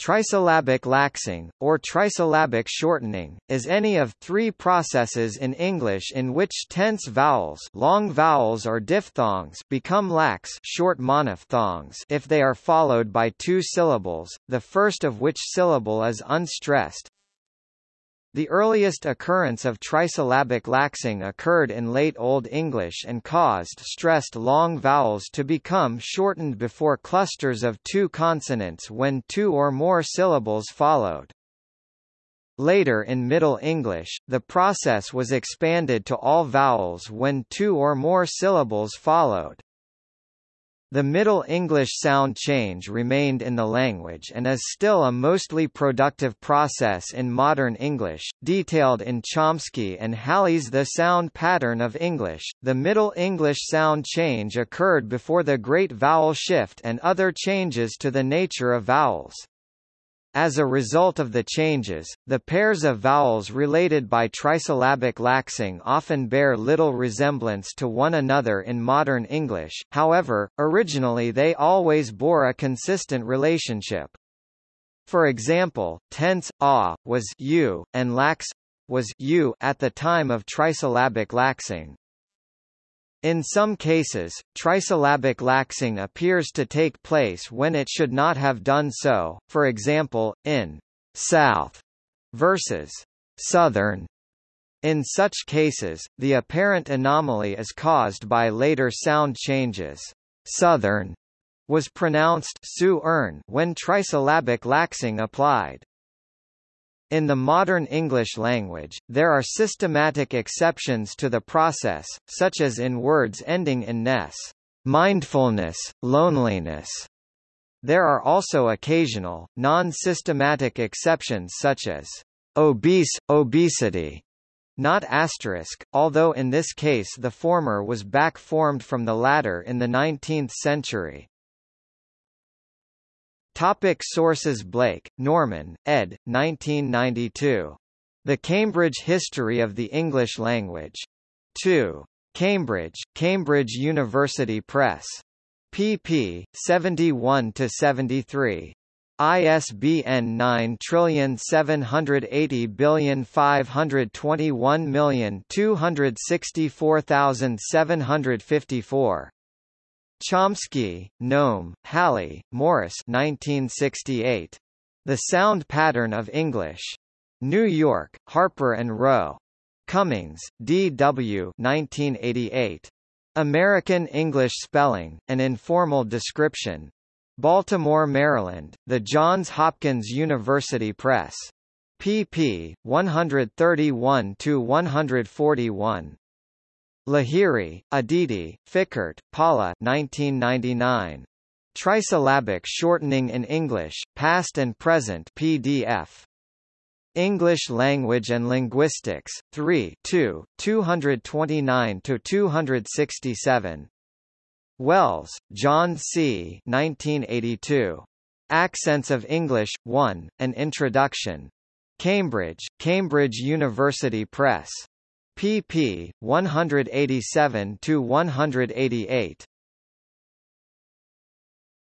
Trisyllabic laxing, or trisyllabic shortening, is any of three processes in English in which tense vowels long vowels or diphthongs become lax short monophthongs if they are followed by two syllables, the first of which syllable is unstressed, the earliest occurrence of trisyllabic laxing occurred in Late Old English and caused stressed long vowels to become shortened before clusters of two consonants when two or more syllables followed. Later in Middle English, the process was expanded to all vowels when two or more syllables followed. The Middle English sound change remained in the language and is still a mostly productive process in modern English, detailed in Chomsky and Halle's The Sound Pattern of English. The Middle English sound change occurred before the Great Vowel Shift and other changes to the nature of vowels. As a result of the changes, the pairs of vowels related by trisyllabic laxing often bear little resemblance to one another in modern English, however, originally they always bore a consistent relationship. For example, tense a was u and lax was u at the time of trisyllabic laxing. In some cases, trisyllabic laxing appears to take place when it should not have done so, for example, in «south» versus «southern». In such cases, the apparent anomaly is caused by later sound changes. «Southern» was pronounced when trisyllabic laxing applied. In the modern English language, there are systematic exceptions to the process, such as in words ending in ness mindfulness, loneliness. There are also occasional, non-systematic exceptions such as obese, obesity, not asterisk, although in this case the former was back-formed from the latter in the 19th century. Topic sources Blake, Norman, ed. 1992. The Cambridge History of the English Language. 2. Cambridge, Cambridge University Press. pp. 71-73. ISBN 9780521264754. Chomsky, Noam, Halle, Morris 1968. The Sound Pattern of English. New York, Harper and Row. Cummings, D. W. 1988. American English Spelling, An Informal Description. Baltimore, Maryland, The Johns Hopkins University Press. pp. 131–141. Lahiri, Aditi, Fikkert, Paula 1999. Trisyllabic Shortening in English, Past and Present PDF. English Language and Linguistics, 3 2, 229–267. Wells, John C. 1982. Accents of English, 1, An Introduction. Cambridge, Cambridge University Press pp. 187 to 188.